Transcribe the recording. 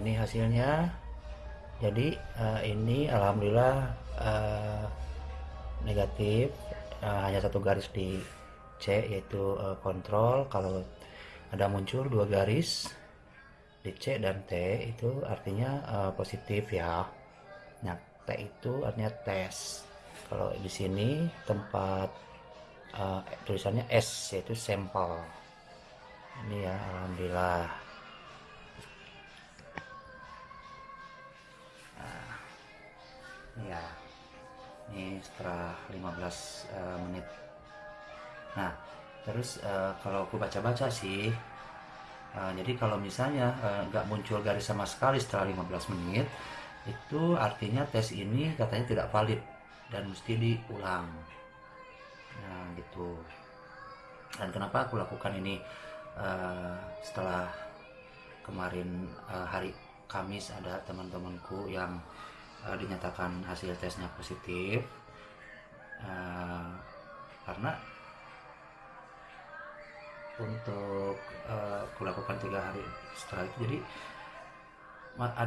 ini hasilnya. Jadi uh, ini alhamdulillah uh, negatif. Uh, hanya satu garis di C yaitu uh, kontrol. Kalau ada muncul dua garis di C dan T itu artinya uh, positif ya. Nah T itu artinya tes. Kalau di sini tempat uh, tulisannya S yaitu sampel. Ini ya alhamdulillah ya ini setelah 15 uh, menit. Nah terus uh, kalau aku baca-baca sih uh, jadi kalau misalnya nggak uh, muncul garis sama sekali setelah 15 menit itu artinya tes ini katanya tidak valid dan mesti diulang. Nah gitu. Dan kenapa aku lakukan ini uh, setelah kemarin uh, hari Kamis ada teman-temanku yang uh, dinyatakan hasil tesnya positif uh, karena untuk uh, kulakukan tiga hari setelah itu jadi